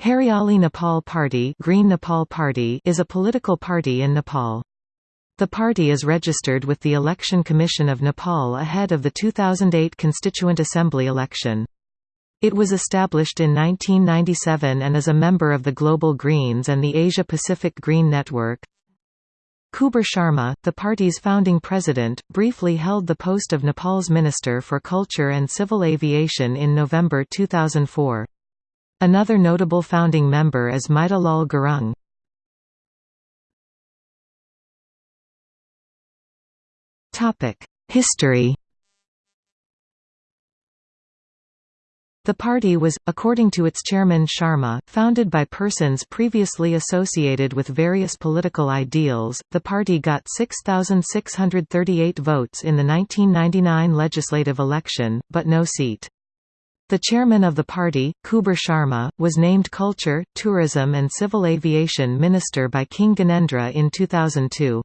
Hariali Nepal Party, Green Nepal Party is a political party in Nepal. The party is registered with the Election Commission of Nepal ahead of the 2008 Constituent Assembly election. It was established in 1997 and is a member of the Global Greens and the Asia-Pacific Green Network. Kuber Sharma, the party's founding president, briefly held the post of Nepal's Minister for Culture and Civil Aviation in November 2004. Another notable founding member is Maida Lal Gurung. History The party was, according to its chairman Sharma, founded by persons previously associated with various political ideals. The party got 6,638 votes in the 1999 legislative election, but no seat. The chairman of the party, Kuber Sharma, was named Culture, Tourism and Civil Aviation Minister by King Gyanendra in 2002.